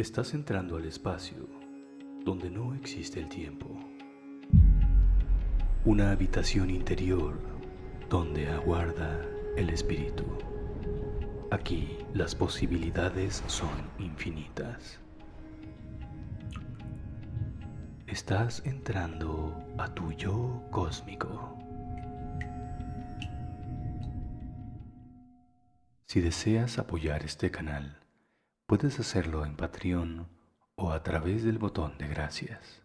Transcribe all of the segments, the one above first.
Estás entrando al espacio donde no existe el tiempo. Una habitación interior donde aguarda el espíritu. Aquí las posibilidades son infinitas. Estás entrando a tu yo cósmico. Si deseas apoyar este canal, puedes hacerlo en Patreon o a través del botón de gracias.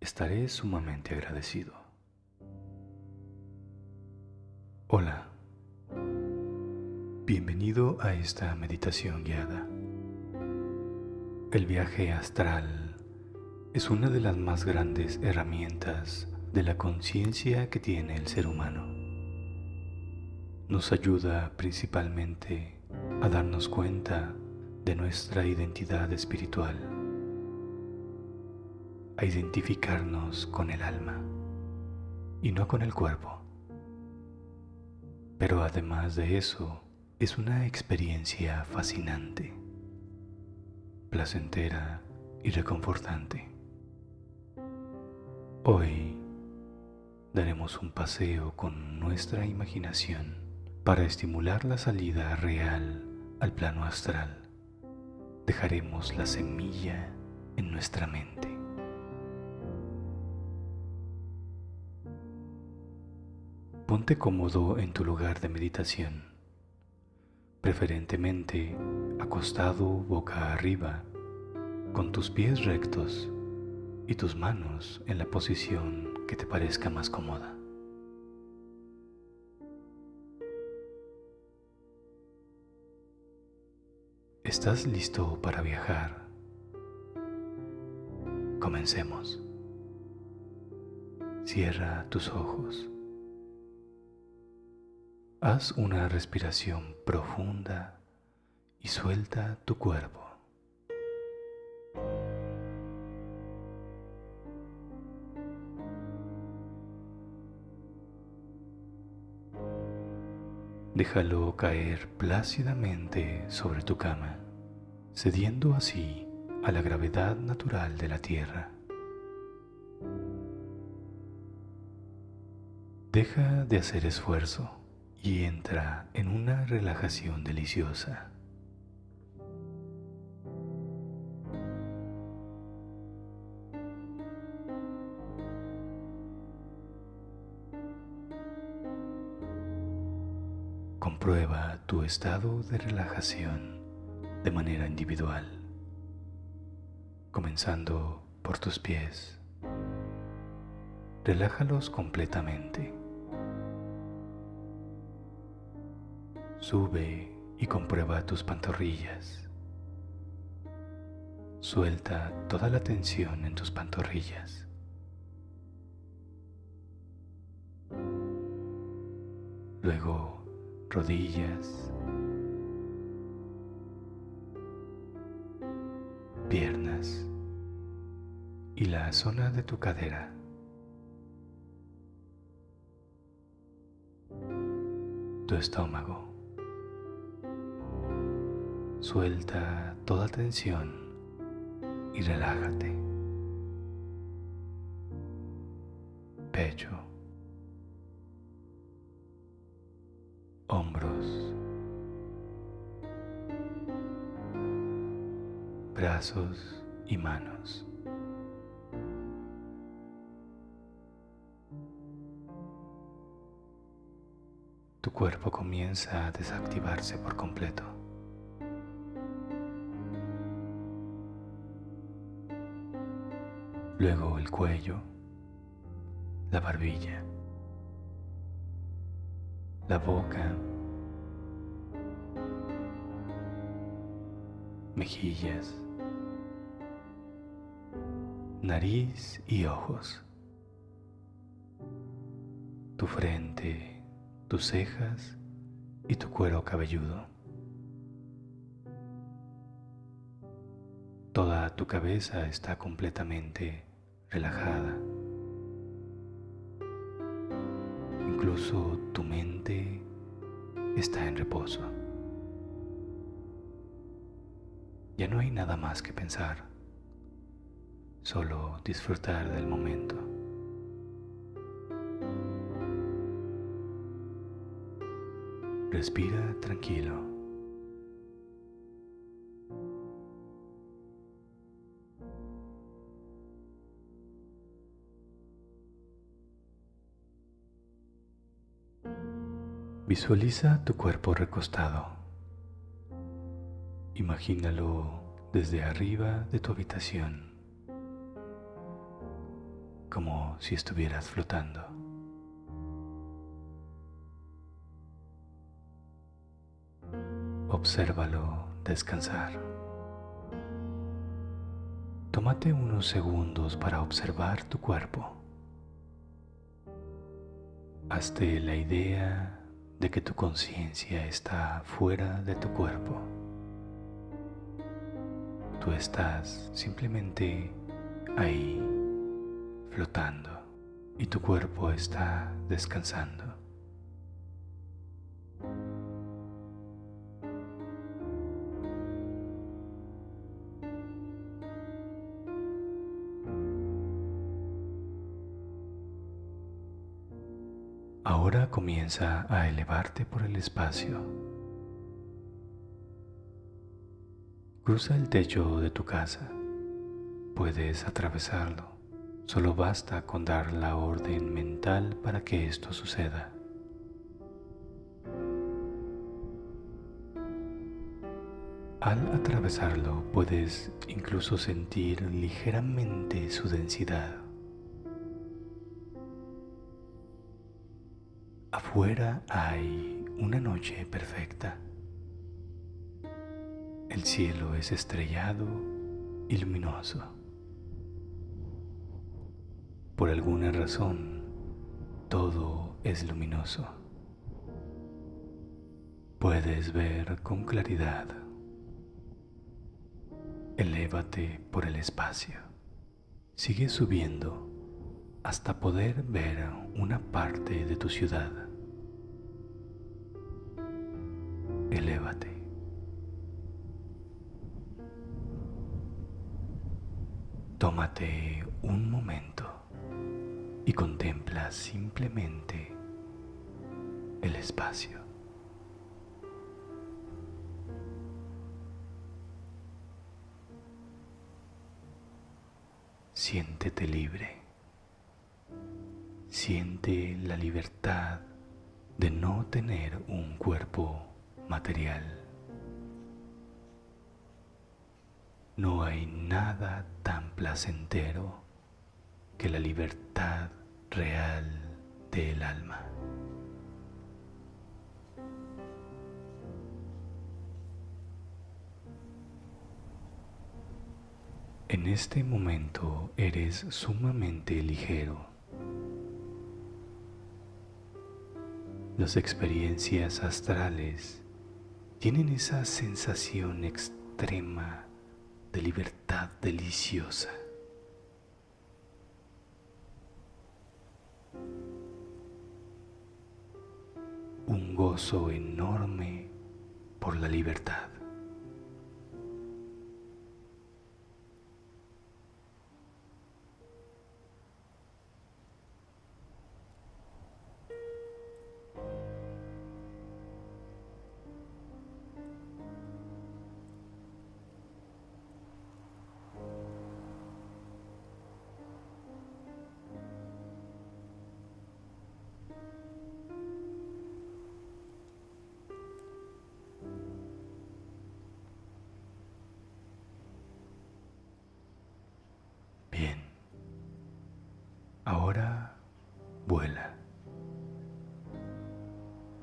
Estaré sumamente agradecido. Hola. Bienvenido a esta meditación guiada. El viaje astral es una de las más grandes herramientas de la conciencia que tiene el ser humano. Nos ayuda principalmente a darnos cuenta de nuestra identidad espiritual, a identificarnos con el alma y no con el cuerpo. Pero además de eso, es una experiencia fascinante, placentera y reconfortante. Hoy daremos un paseo con nuestra imaginación para estimular la salida real al plano astral dejaremos la semilla en nuestra mente. Ponte cómodo en tu lugar de meditación, preferentemente acostado boca arriba, con tus pies rectos y tus manos en la posición que te parezca más cómoda. ¿Estás listo para viajar? Comencemos. Cierra tus ojos. Haz una respiración profunda y suelta tu cuerpo. Déjalo caer plácidamente sobre tu cama, cediendo así a la gravedad natural de la tierra. Deja de hacer esfuerzo y entra en una relajación deliciosa. Comprueba tu estado de relajación de manera individual, comenzando por tus pies. Relájalos completamente. Sube y comprueba tus pantorrillas. Suelta toda la tensión en tus pantorrillas. Luego rodillas, piernas y la zona de tu cadera. Tu estómago. Suelta toda tensión y relájate. Pecho. Hombros, brazos y manos. Tu cuerpo comienza a desactivarse por completo. Luego el cuello, la barbilla la boca, mejillas, nariz y ojos, tu frente, tus cejas y tu cuero cabelludo. Toda tu cabeza está completamente relajada. Incluso tu mente está en reposo. Ya no hay nada más que pensar, solo disfrutar del momento. Respira tranquilo. Visualiza tu cuerpo recostado. Imagínalo desde arriba de tu habitación, como si estuvieras flotando. Obsérvalo descansar. Tómate unos segundos para observar tu cuerpo. Hazte la idea de que tu conciencia está fuera de tu cuerpo. Tú estás simplemente ahí, flotando, y tu cuerpo está descansando. Ahora comienza a elevarte por el espacio. Cruza el techo de tu casa. Puedes atravesarlo. Solo basta con dar la orden mental para que esto suceda. Al atravesarlo puedes incluso sentir ligeramente su densidad. Afuera hay una noche perfecta. El cielo es estrellado y luminoso. Por alguna razón, todo es luminoso. Puedes ver con claridad. Elévate por el espacio. Sigue subiendo hasta poder ver una parte de tu ciudad. Elévate. Tómate un momento y contempla simplemente el espacio. Siéntete libre. Siente la libertad de no tener un cuerpo material. No hay nada tan placentero que la libertad real del alma. En este momento eres sumamente ligero Las experiencias astrales tienen esa sensación extrema de libertad deliciosa. Un gozo enorme por la libertad. Ahora vuela.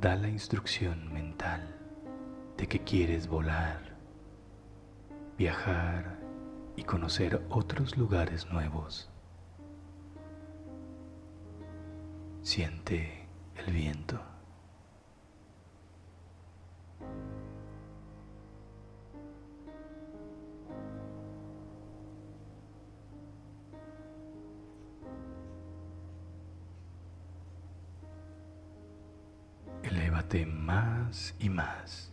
Da la instrucción mental de que quieres volar, viajar y conocer otros lugares nuevos. Siente el viento. Y más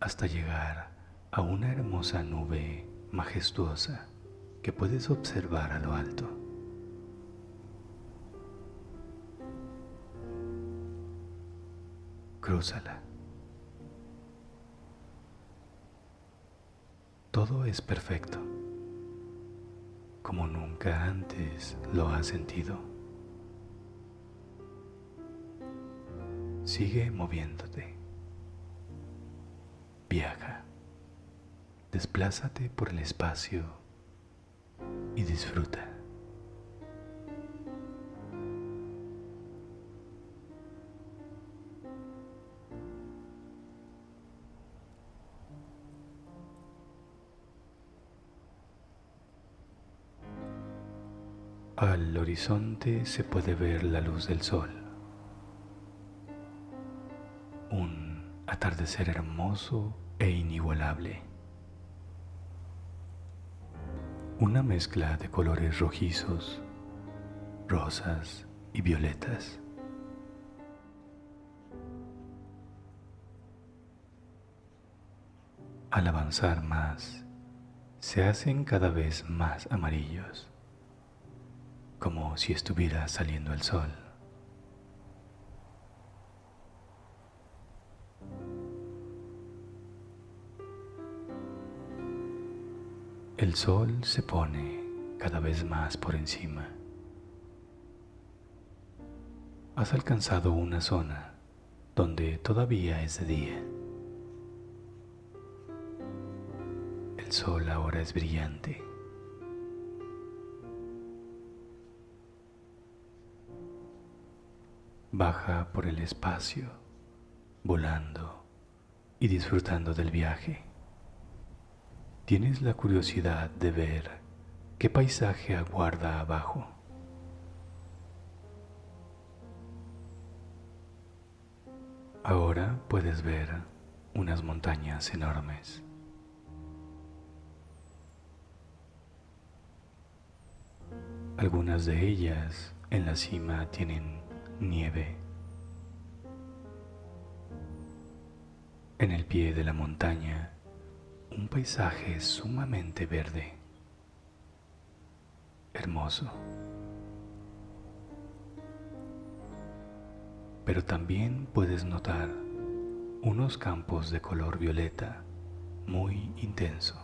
hasta llegar a una hermosa nube majestuosa que puedes observar a lo alto. Crúzala. Todo es perfecto, como nunca antes lo has sentido. Sigue moviéndote. Viaja. Desplázate por el espacio y disfruta. Al horizonte se puede ver la luz del sol. Atardecer hermoso e inigualable. Una mezcla de colores rojizos, rosas y violetas. Al avanzar más, se hacen cada vez más amarillos como si estuviera saliendo el sol. El sol se pone cada vez más por encima. Has alcanzado una zona donde todavía es de día. El sol ahora es brillante. Baja por el espacio, volando y disfrutando del viaje. Tienes la curiosidad de ver qué paisaje aguarda abajo. Ahora puedes ver unas montañas enormes. Algunas de ellas en la cima tienen nieve. En el pie de la montaña, un paisaje sumamente verde, hermoso. Pero también puedes notar unos campos de color violeta muy intenso.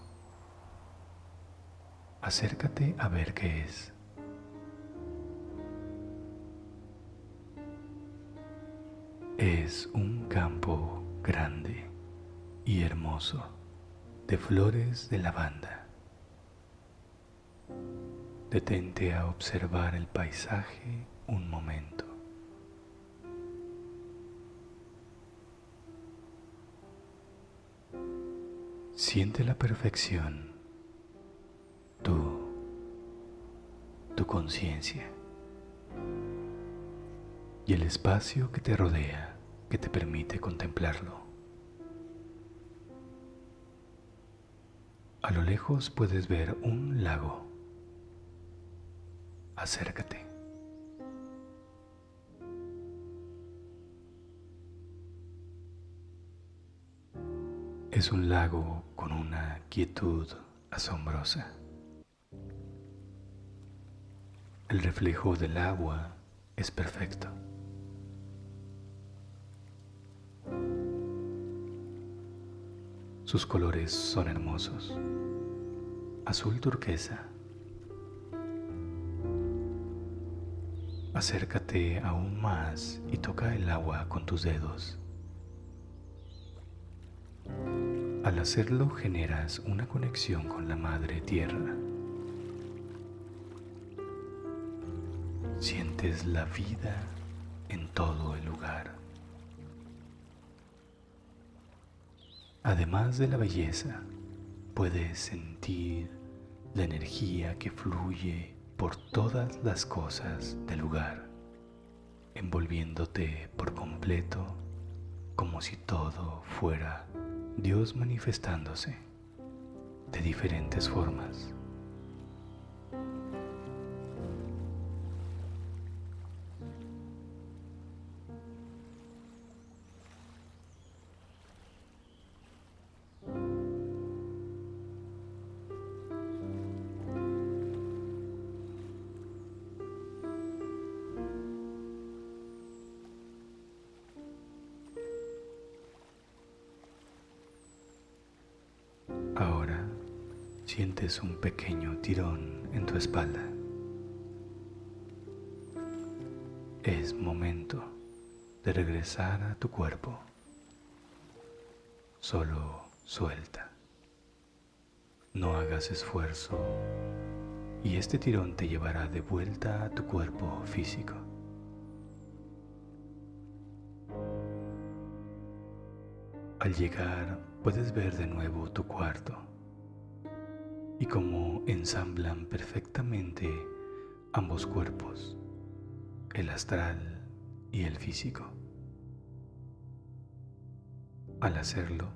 Acércate a ver qué es. Es un campo grande y hermoso de flores de lavanda. Detente a observar el paisaje un momento. Siente la perfección, tú, tu conciencia y el espacio que te rodea que te permite contemplarlo. A lo lejos puedes ver un lago. Acércate. Es un lago con una quietud asombrosa. El reflejo del agua es perfecto. Sus colores son hermosos, azul turquesa. Acércate aún más y toca el agua con tus dedos. Al hacerlo generas una conexión con la Madre Tierra. Sientes la vida en todo el lugar. Además de la belleza, puedes sentir la energía que fluye por todas las cosas del lugar, envolviéndote por completo como si todo fuera Dios manifestándose de diferentes formas. Sientes un pequeño tirón en tu espalda. Es momento de regresar a tu cuerpo. Solo suelta. No hagas esfuerzo y este tirón te llevará de vuelta a tu cuerpo físico. Al llegar puedes ver de nuevo tu cuarto y cómo ensamblan perfectamente ambos cuerpos, el astral y el físico. Al hacerlo,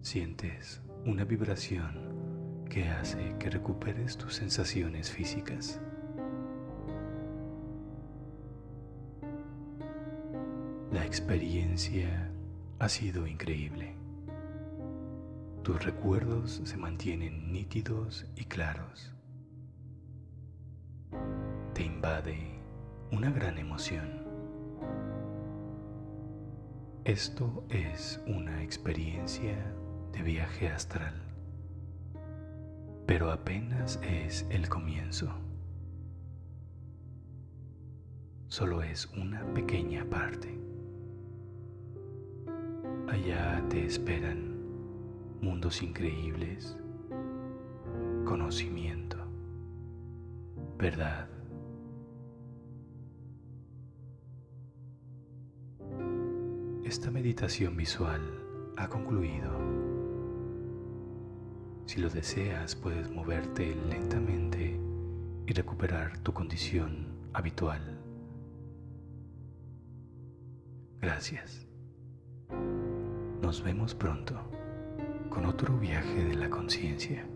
sientes una vibración que hace que recuperes tus sensaciones físicas. La experiencia ha sido increíble. Tus recuerdos se mantienen nítidos y claros. Te invade una gran emoción. Esto es una experiencia de viaje astral, pero apenas es el comienzo. Solo es una pequeña parte. Allá te esperan mundos increíbles, conocimiento, verdad. Esta meditación visual ha concluido. Si lo deseas, puedes moverte lentamente y recuperar tu condición habitual. Gracias. Nos vemos pronto con otro viaje de la conciencia.